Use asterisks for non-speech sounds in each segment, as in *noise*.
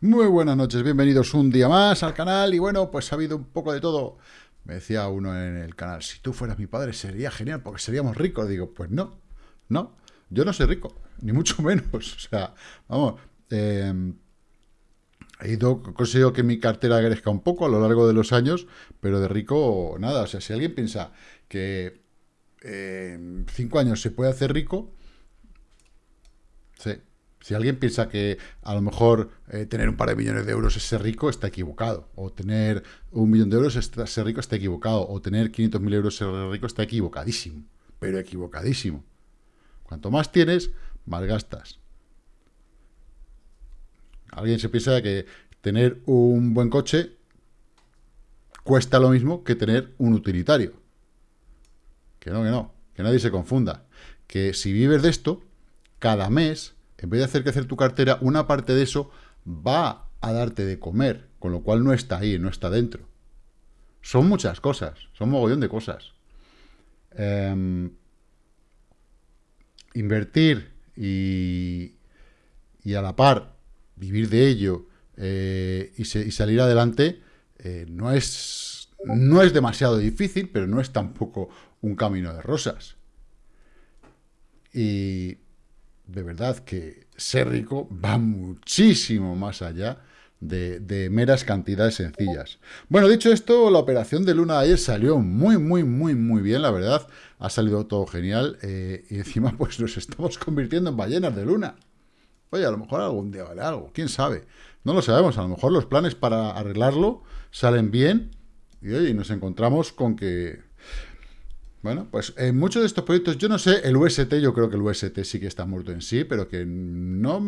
Muy buenas noches, bienvenidos un día más al canal y bueno, pues ha habido un poco de todo. Me decía uno en el canal, si tú fueras mi padre sería genial porque seríamos ricos. Digo, pues no, no, yo no soy rico, ni mucho *laughs* menos. O sea, vamos, eh, he ido, conseguido que mi cartera crezca un poco a lo largo de los años, pero de rico nada. O sea, si alguien piensa que en cinco años se puede hacer rico, sí. Si alguien piensa que a lo mejor eh, tener un par de millones de euros es ser rico, está equivocado. O tener un millón de euros es ser rico, está equivocado. O tener 500.000 euros ser rico, está equivocadísimo. Pero equivocadísimo. Cuanto más tienes, más gastas. Alguien se piensa que tener un buen coche cuesta lo mismo que tener un utilitario. Que no, que no, que nadie se confunda. Que si vives de esto, cada mes, en vez de hacer crecer tu cartera, una parte de eso va a darte de comer, con lo cual no está ahí, no está dentro. Son muchas cosas, son mogollón de cosas. Em, invertir y, y a la par vivir de ello eh, y, salir adelante eh, no, es, no es demasiado difícil, pero no es tampoco un camino de rosas. Y de verdad que ser rico va muchísimo más allá de, meras cantidades sencillas. Bueno, dicho esto, la operación de Luna de ayer salió muy, muy, muy, muy bien, la verdad. Ha salido todo genial eh, y encima pues nos estamos convirtiendo en ballenas de Luna. Oye, a lo mejor algún día vale algo, quién sabe. No lo sabemos, a lo mejor los planes para arreglarlo salen bien y oye, nos encontramos con que... Bueno, pues en muchos de estos proyectos, yo no sé, el UST, yo creo que el UST sí que está muerto en sí, pero que no,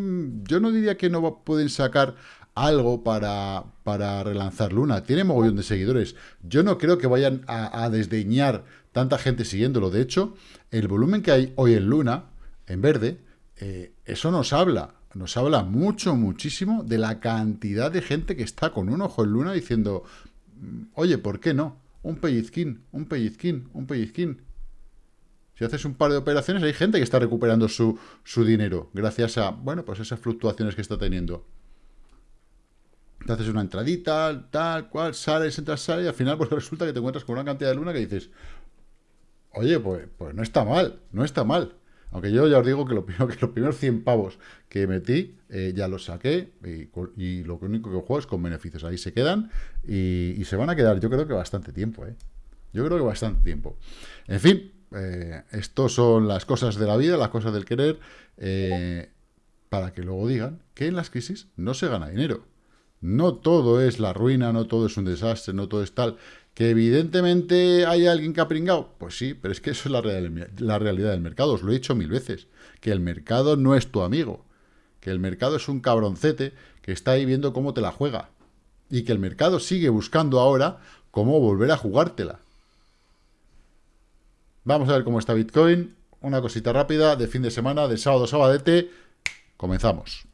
yo no diría que no pueden sacar algo para, para relanzar Luna. Tiene mogollón de seguidores. Yo no creo que vayan a, desdeñar tanta gente siguiéndolo. De hecho, el volumen que hay hoy en Luna, en verde, eh, eso nos habla, nos habla mucho, muchísimo de la cantidad de gente que está con un ojo en luna diciendo, mm, oye, ¿por qué no? Un pellizquín, un pellizquín, un pellizquín. Si haces un par de operaciones, hay gente que está recuperando su, su dinero gracias a, bueno, pues esas fluctuaciones que está teniendo. Te haces una entradita, tal, cual, sales, entras, sales, y al final pues *laughs* resulta que te encuentras con una cantidad de luna que dices, oye, pues, pues no está mal, no está mal. Aunque yo ya os digo que, lo primero, *laughs* que los primeros 100 pavos que metí eh, ya los saqué y, lo único que juego es con beneficios. Ahí se quedan y, se van a quedar, yo creo que bastante tiempo. ¿eh? Yo creo que bastante tiempo. En fin, eh, estos son las cosas de la vida, las cosas del querer, para que luego digan que en las crisis no se gana dinero. No todo es la ruina, no todo es un desastre, no todo es tal. ¿Que evidentemente hay alguien que ha pringado? Pues sí, pero es que eso es la, la realidad del mercado. Os lo he dicho mil veces. Que el mercado no es tu amigo. Que el mercado es un cabroncete que está ahí viendo cómo te la juega. Y que el mercado sigue buscando ahora cómo volver a jugártela. Vamos a ver cómo está Bitcoin. Una cosita rápida de fin de semana, de sábado, sabadete. Comenzamos.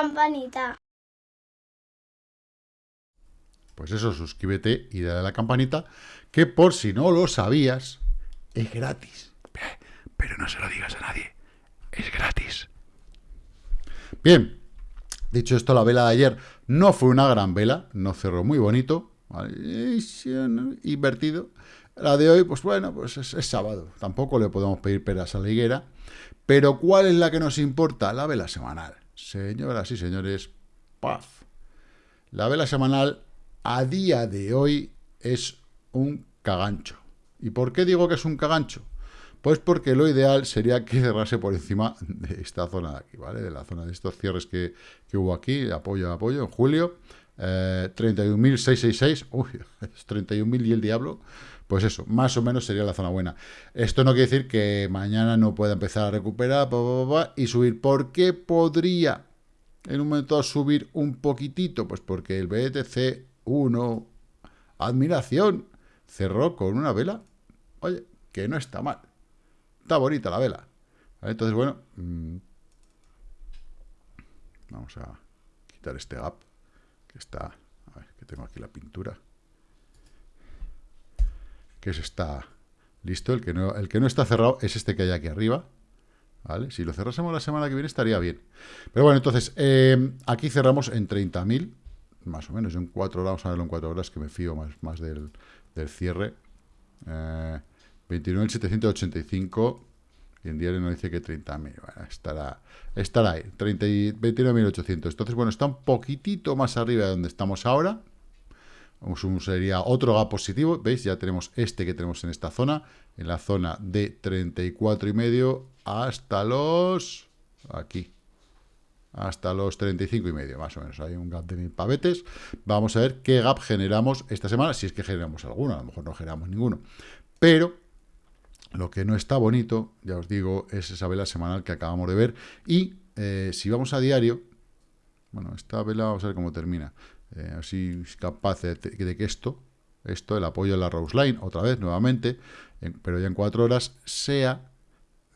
Campanita. Pues eso, suscríbete y dale a la campanita, que por si no lo sabías, es gratis. Pero no se lo digas a nadie, es gratis. Bien, dicho esto, la vela de ayer no fue una gran vela, no cerró muy bonito, invertido. La de hoy, pues bueno, pues es, es, sábado, tampoco le podemos pedir peras a la higuera. Pero ¿cuál es la que nos importa? La vela semanal. Señoras y señores, paz. La vela semanal a día de hoy es un cagancho. ¿Y por qué digo que es un cagancho? Pues porque lo ideal sería que cerrase por encima de esta zona de aquí, ¿vale? De la zona de estos cierres que, hubo aquí, apoyo a apoyo, en julio. Eh, 31.666, uy, *laughs* 31.000 y el diablo. Pues eso, más o menos sería la zona buena. Esto no quiere decir que mañana no pueda empezar a recuperar y subir. ¿Por qué podría en un momento subir un poquitito? Pues porque el BTC 1, admiración, cerró con una vela. Oye, que no está mal. Está bonita la vela. Entonces, bueno, mm, vamos a quitar este gap que está, a ver, que tengo aquí la pintura, que es está listo, el que no, el que no está cerrado es este que hay aquí arriba, ¿vale? Si lo cerrásemos la semana que viene estaría bien. Pero bueno, entonces, eh, aquí cerramos en 30.000, más o menos, en 4 horas, vamos a verlo en 4 horas, que me fío más, más del, del cierre. Eh, 29.785 y en diario nos dice que 30.000. Bueno, estará, estará ahí, 29.800. Entonces, bueno, está un poquitito más arriba de donde estamos ahora. Sería otro gap positivo. ¿Veis? Ya tenemos este que tenemos en esta zona. En la zona de 34,5 hasta los... Aquí. Hasta los 35,5 más o menos. Hay un gap de mil pavetes. Vamos a ver qué gap generamos esta semana. Si es que generamos alguno. A lo mejor no generamos ninguno. Pero lo que no está bonito, ya os digo, es esa vela semanal que acabamos de ver. Y eh, si vamos a diario, bueno, esta vela vamos a ver cómo termina. Eh, así es capaz de, que esto, esto, el apoyo de la Rose Line, otra vez, nuevamente, pero ya en cuatro horas, sea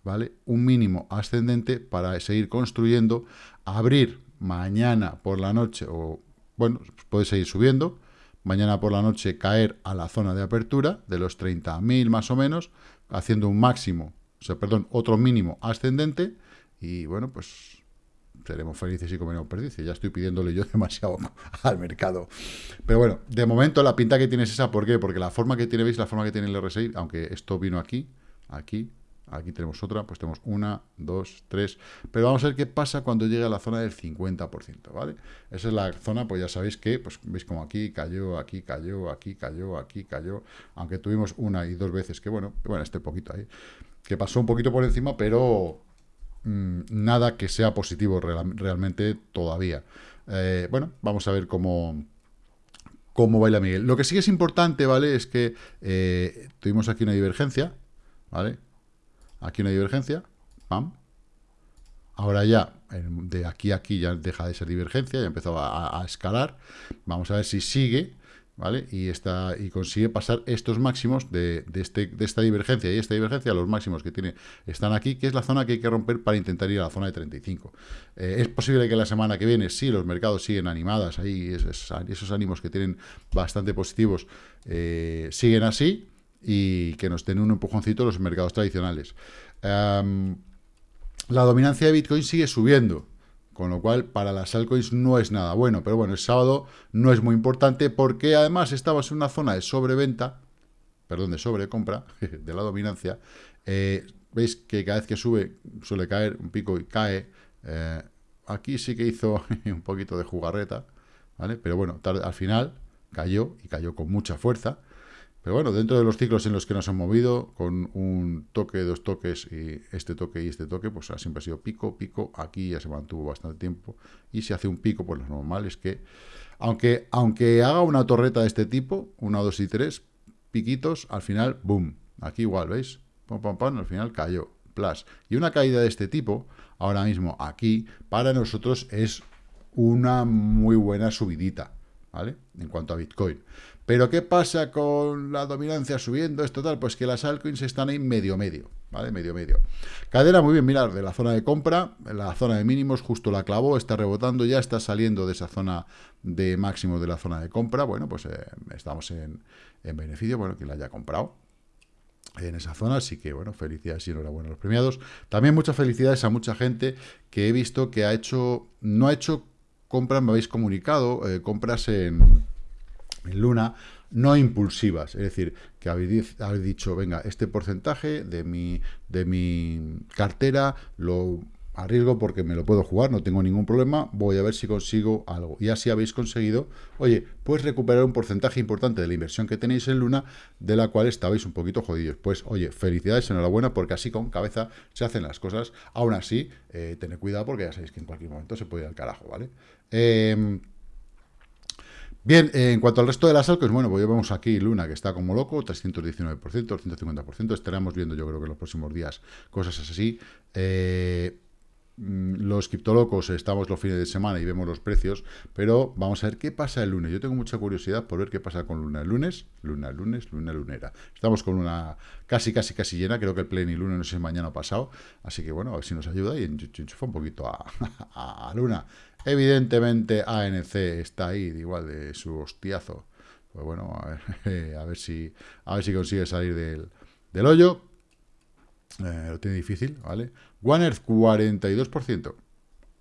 ¿vale? un mínimo ascendente para seguir construyendo, abrir mañana por la noche, o bueno, puede seguir subiendo, mañana por la noche caer a la zona de apertura de los 30.000 más o menos, haciendo un máximo, o sea, perdón, otro mínimo ascendente, y bueno, pues seremos felices y comeremos perdices. Ya estoy pidiéndole yo *laughs* demasiado al mercado. Pero bueno, de momento la pinta que tiene es esa. ¿Por qué? Porque la forma que tiene, ¿veis? La forma que tiene el RSI, aunque esto vino aquí, aquí, aquí tenemos otra, pues tenemos una, dos, tres. Pero vamos a ver qué pasa cuando llegue a la zona del 50%, ¿vale? Esa es la zona, pues ya sabéis que, pues veis como aquí cayó, aquí cayó, aquí cayó, aquí cayó. Aunque tuvimos una y dos veces que, bueno, bueno, este poquito ahí, que pasó un poquito por encima, pero mm, nada que sea positivo realmente todavía. Eh, bueno, vamos a ver cómo, cómo baila Miguel. Lo que sí es importante, ¿vale? Es que eh, tuvimos aquí una divergencia, ¿vale? Aquí una divergencia, pam. Ahora ya, de aquí a aquí ya deja de ser divergencia, ya empezó a, escalar. Vamos a ver si sigue, ¿vale? Y, está, y consigue pasar estos máximos de, este, de esta divergencia y esta divergencia, los máximos que tiene están aquí, que es la zona que hay que romper para intentar ir a la zona de 35. Eh, es posible que la semana que viene, si los mercados siguen animadas, ahí esos, esos ánimos que tienen bastante positivos eh, siguen así, y que nos den un empujoncito los mercados tradicionales. Em, la dominancia de Bitcoin sigue subiendo, con lo cual para las altcoins no es nada bueno, pero bueno, el sábado no es muy importante porque además estamos en una zona de sobreventa, perdón, de sobrecompra *laughs* de la dominancia. Eh, veis que cada vez que sube suele caer un pico y cae. Eh, aquí sí que hizo *laughs* un poquito de jugarreta, ¿vale? Pero bueno, al final cayó y cayó con mucha fuerza. Pero bueno, dentro de los ciclos en los que nos han movido, con un toque, dos toques, y este toque y este toque, pues siempre ha sido pico, pico, aquí ya se mantuvo bastante tiempo, y si hace un pico, pues lo normal es que, aunque, aunque haga una torreta de este tipo, una, dos y tres, piquitos, al final, boom, aquí igual, ¿veis? Pam, pam, pam, al final cayó, plus. Y una caída de este tipo, ahora mismo aquí, para nosotros es una muy buena subidita, ¿vale? En cuanto a Bitcoin. Pero ¿qué pasa con la dominancia subiendo? Esto tal, pues que las altcoins están ahí medio medio, ¿vale? Medio medio. Cadena, muy bien, mirar, de la zona de compra, la zona de mínimos, justo la clavó, está rebotando, ya está saliendo de esa zona de máximo de la zona de compra. Bueno, pues eh, estamos en, beneficio, bueno, que la haya comprado en esa zona, así que bueno, felicidades y enhorabuena a los premiados. También muchas felicidades a mucha gente que he visto que ha hecho, no ha hecho compras, me habéis comunicado, eh, compras en en Luna, no impulsivas, es decir, que habéis, dicho, venga, este porcentaje de mi, de mi cartera lo arriesgo porque me lo puedo jugar, no tengo ningún problema, voy a ver si consigo algo. Y así habéis conseguido, oye, pues recuperar un porcentaje importante de la inversión que tenéis en Luna, de la cual estabais un poquito jodidos. Pues, oye, felicidades, enhorabuena, porque así con cabeza se hacen las cosas. Aún así, eh, tened cuidado porque ya sabéis que en cualquier momento se puede ir al carajo, ¿vale? Eh, Bien, en cuanto al resto de las altcoins, bueno, pues ya vemos aquí Luna, que está como loco, 319%, 150%, estaremos viendo yo creo que en los próximos días cosas así. Eh, los criptolocos estamos los fines de semana y vemos los precios, pero vamos a ver qué pasa el lunes. Yo tengo mucha curiosidad por ver qué pasa con luna el lunes, luna lunes, luna lunera. Estamos con una casi, casi, casi llena, creo que el y lunes no sé mañana pasado, así que bueno, a ver si nos ayuda y enchufa un poquito a, *laughs* luna. Evidentemente ANC está ahí, igual de su hostiazo. Pues bueno, a ver, *laughs* a ver si, a ver si consigue salir del, del hoyo. Eh, lo tiene difícil, ¿vale? One Earth, 42%.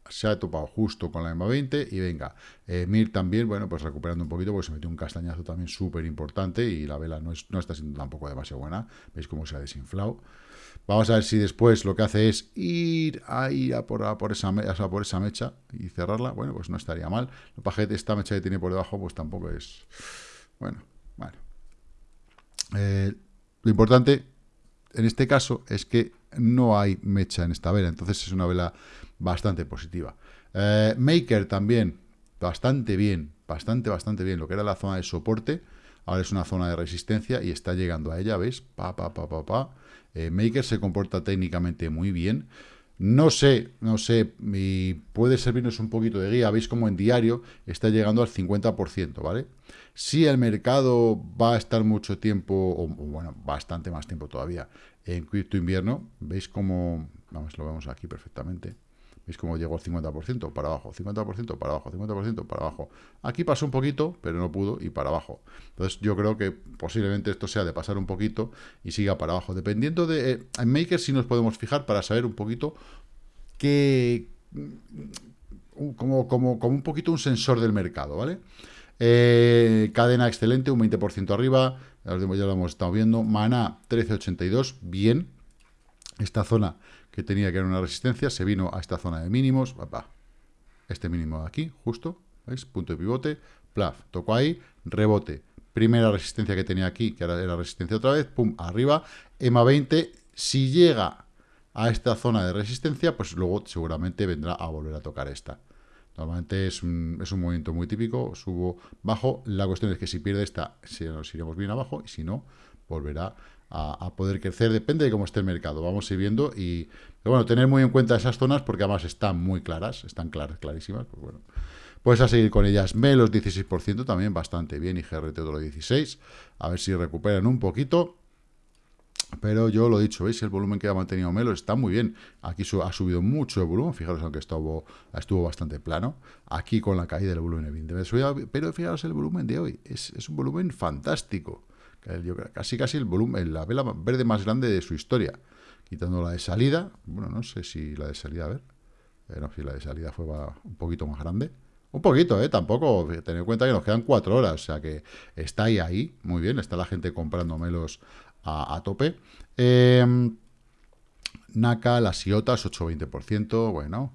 Se ha topado justo con la EMA 20 y venga. Eh, Mir también, bueno, pues recuperando un poquito porque se metió un castañazo también súper importante y la vela no, no está siendo tampoco demasiado buena. Veis cómo se ha desinflado. Vamos a ver si después lo que hace es ir a ir a por, por, esa, por esa mecha y cerrarla. Bueno, pues no estaría mal. Lo que esta mecha que tiene por debajo, pues tampoco es... Bueno, bueno. Eh, lo importante en este caso es que no hay mecha en esta vela, entonces es una vela bastante positiva. Eh, Maker también, bastante bien, bastante, bastante bien. Lo que era la zona de soporte, ahora es una zona de resistencia y está llegando a ella, ¿veis? Pa, pa, pa, pa, pa. Eh, Maker se comporta técnicamente muy bien. No sé, no sé, y puede servirnos un poquito de guía. Veis como en diario está llegando al 50%, ¿vale? Si el mercado va a estar mucho tiempo, o, bueno, bastante más tiempo todavía, en cripto invierno, veis cómo, vamos, lo vemos aquí perfectamente, veis cómo llegó al 50% para abajo, 50% para abajo, 50% para abajo. Aquí pasó un poquito, pero no pudo, y para abajo. Entonces yo creo que posiblemente esto sea de pasar un poquito y siga para abajo. Dependiendo de... Eh, en Maker sí nos podemos fijar para saber un poquito qué... Como, como, como un poquito un sensor del mercado, ¿vale? Eh, cadena excelente, un 20% arriba, ya lo hemos estado viendo. Mana 1382, bien. Esta zona que tenía que era una resistencia, se vino a esta zona de mínimos. Este mínimo de aquí, justo, ¿veis? Punto de pivote, plaf, tocó ahí, rebote. Primera resistencia que tenía aquí, que era, era resistencia otra vez, pum, arriba. EMA 20, si llega a esta zona de resistencia, pues luego seguramente vendrá a volver a tocar esta. Normalmente es un, es un movimiento muy típico, subo, bajo. La cuestión es que si pierde esta, nos iremos bien abajo, y si no, volverá a, poder crecer. Depende de cómo esté el mercado. Vamos a ir viendo y, bueno, tener muy en cuenta esas zonas porque además están muy claras, están claras, clarísimas. Pues bueno, puedes a seguir con ellas. Melos 16% también bastante bien y GRT otro 16%. A ver si recuperan un poquito. Pero yo lo he dicho, ¿veis? El volumen que ha mantenido Melo está muy bien. Aquí ha subido mucho el volumen, fijaros, aunque estuvo, estuvo bastante plano. Aquí con la caída del volumen, evidentemente. Pero fijaros el volumen de hoy, es, un volumen fantástico. Casi casi el volumen, la vela verde más grande de su historia. Quitando la de salida, bueno, no sé si la de salida, a ver. Eh, no, si la de salida fue un poquito más grande. Un poquito, ¿eh? Tampoco, tener en cuenta que nos quedan cuatro horas, o sea que está ahí, ahí, muy bien, está la gente comprando melos a, tope. Em, Naka, las IOTAS, 8-20%, bueno,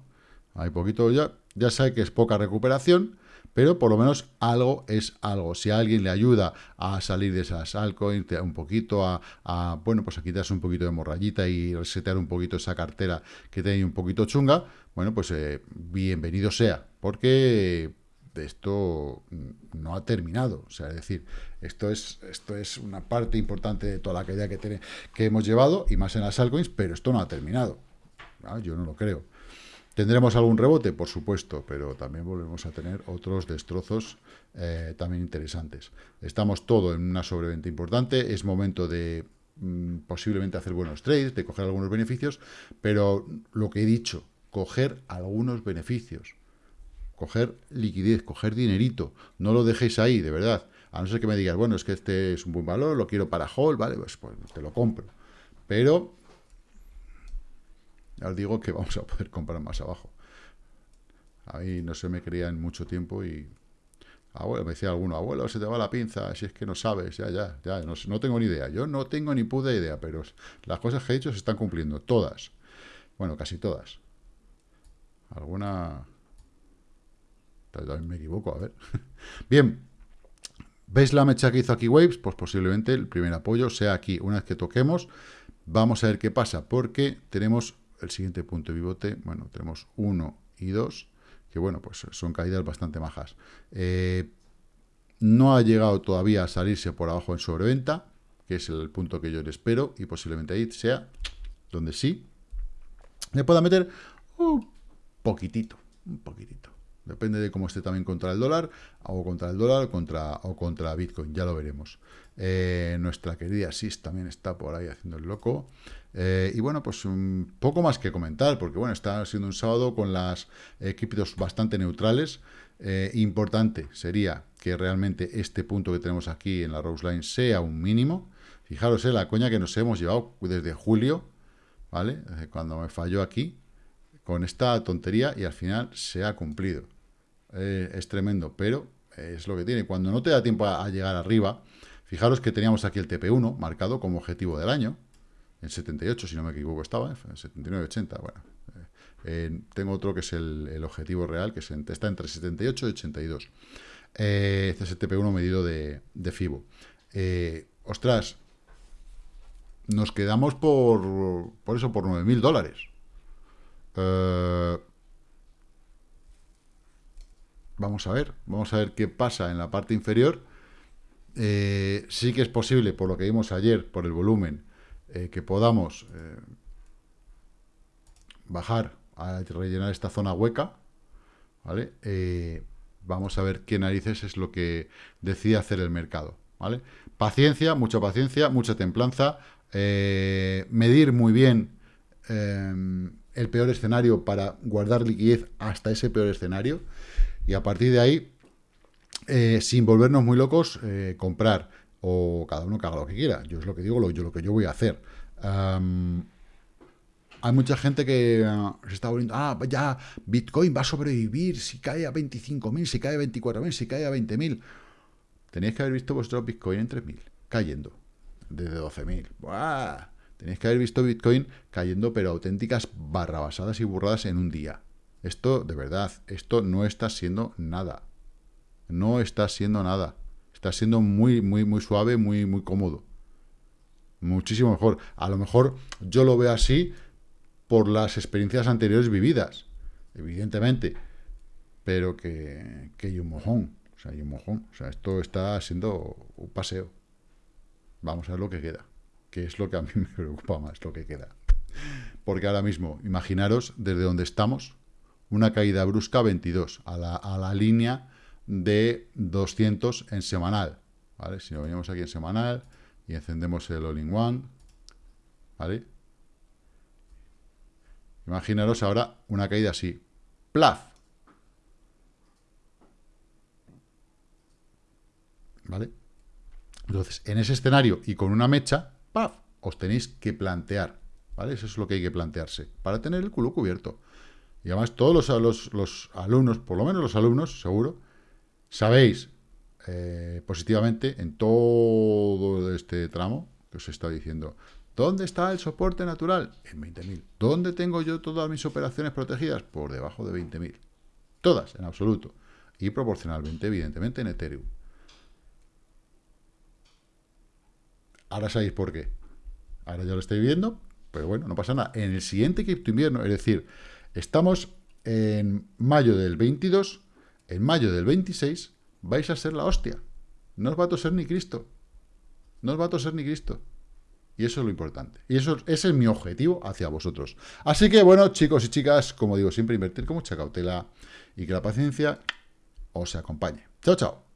hay poquito ya, ya sabe que es poca recuperación, pero por lo menos algo es algo. Si alguien le ayuda a salir de esas altcoins, un poquito a, bueno, pues a quitarse un poquito de morrayita y resetear un poquito esa cartera que tiene un poquito chunga, bueno, pues eh, bienvenido sea, porque esto no ha terminado. O sea, es decir, esto es, esto es una parte importante de toda la caída que, que hemos llevado, y más en las altcoins, pero esto no ha terminado. Ah, yo no lo creo. ¿Tendremos algún rebote? Por supuesto, pero también volvemos a tener otros destrozos eh, también interesantes. Estamos todo en una sobreventa importante, es momento de mm, posiblemente hacer buenos trades, de coger algunos beneficios, pero lo que he dicho, coger algunos beneficios coger liquidez, coger dinerito, no lo dejéis ahí, de verdad. A no ser que me digas, bueno, es que este es un buen valor, lo quiero para hold, vale, pues, pues te lo compro. Pero, ya os digo que *laughs* vamos a poder comprar más abajo. Ahí no se me creía en mucho tiempo y... Abuelo, me decía alguno, abuelo, se te va la pinza, si es que no sabes, ya, ya, ya, no, no tengo ni idea. Yo no tengo ni puta idea, pero las cosas que he dicho se están cumpliendo, todas. Bueno, casi todas. Alguna también me equivoco, a ver. *laughs* Bien, ¿veis la mecha que hizo aquí Waves? Pues posiblemente el primer apoyo sea aquí. Una vez que toquemos, vamos a ver qué pasa, porque tenemos el siguiente punto de pivote, bueno, tenemos 1 y 2, que bueno, pues son caídas bastante majas. Eh, no ha llegado todavía a salirse por abajo en sobreventa, que es el punto que yo le espero, y posiblemente ahí sea donde sí le pueda meter un poquitito, un poquitito. Depende de cómo esté también contra el dólar, o contra el dólar o contra, o contra Bitcoin, ya lo veremos. Eh, nuestra querida SIS también está por ahí haciendo el loco. Eh, y bueno, pues un poco más que comentar, porque bueno, está siendo un sábado con las equipos bastante neutrales. Eh, importante sería que realmente este punto que tenemos aquí en la Rose Line sea un mínimo. Fijaros, la coña que nos hemos llevado desde julio, ¿vale? Cuando me falló aquí, con esta tontería y al final se ha cumplido. Es tremendo, pero es lo que tiene. Cuando no te da tiempo a llegar arriba, Fijaros que teníamos aquí el TP1 marcado como objetivo del año, en 78, si no me equivoco estaba, en 79, 80, bueno. Eh, tengo otro que es el, objetivo real, que está entre 78 y 82. Eh, este es el TP1 medido de, FIBO. Eh, ostras, nos quedamos por, por eso, por 9.000 dólares. Vamos a ver, vamos a ver qué pasa en la parte inferior eh, sí que es posible, por lo que vimos ayer, por el volumen, eh, que podamos eh, bajar a rellenar esta zona hueca, ¿vale? vamos a ver qué narices es lo que decide hacer el mercado, ¿vale? Paciencia, mucha paciencia, mucha templanza, medir muy bien el peor escenario para guardar liquidez hasta ese peor escenario, y a partir de ahí eh, sin volvernos muy locos, eh, comprar, o cada uno que haga lo que quiera. Yo es lo que digo, lo, yo, lo que yo voy a hacer. hay mucha gente que ah, se está volviendo, ah, ya, Bitcoin va a sobrevivir si cae a 25.000, si cae a 24.000, si cae a 20.000. Tenéis que haber visto vuestro Bitcoin en 3.000, cayendo, desde 12.000. Tenéis que haber visto Bitcoin cayendo, pero auténticas barrabasadas y burradas en un día. Esto, de verdad, esto no está siendo nada no está siendo nada. Está siendo muy, muy, muy suave, muy, muy cómodo. Muchísimo mejor. A lo mejor yo lo veo así por las experiencias anteriores vividas, evidentemente. Pero que, que hay un mojón. O sea, hay un mojón. O sea, esto está siendo un paseo. Vamos a ver lo que queda. Que es lo que a mí *laughs* me preocupa más, lo que queda. Porque ahora mismo, imaginaros desde donde estamos, una caída brusca 22, a la, a la línea de 200 en semanal, ¿vale? Si nos venimos aquí en semanal y encendemos el All-in-One, ¿vale? Imaginaros ahora una caída así, ¡plaf! ¿Vale? Entonces, en ese escenario y con una mecha, ¡paf! Os tenéis que plantear, ¿vale? Eso es lo que hay que plantearse, para tener el culo cubierto. Y además todos los, los alumnos, por lo menos los alumnos, seguro, Sabéis eh, positivamente en todo este tramo que os estado diciendo, ¿dónde está el soporte natural? En 20.000. ¿Dónde tengo yo todas mis operaciones protegidas? Por debajo de 20.000. Todas, en absoluto. Y proporcionalmente, evidentemente, en Ethereum. Ahora sabéis por qué. Ahora ya lo estoy viendo, pero bueno, no pasa nada. En el siguiente cripto invierno, es decir, estamos en mayo del 22, en mayo del 26 vais a ser la hostia. No os va a toser ni Cristo. No os va a toser ni Cristo. Y eso es lo importante. Y eso, ese es mi objetivo hacia vosotros. Así que, bueno, chicos y chicas, como digo siempre, invertir con mucha cautela y que la paciencia os acompañe. Chao, chao.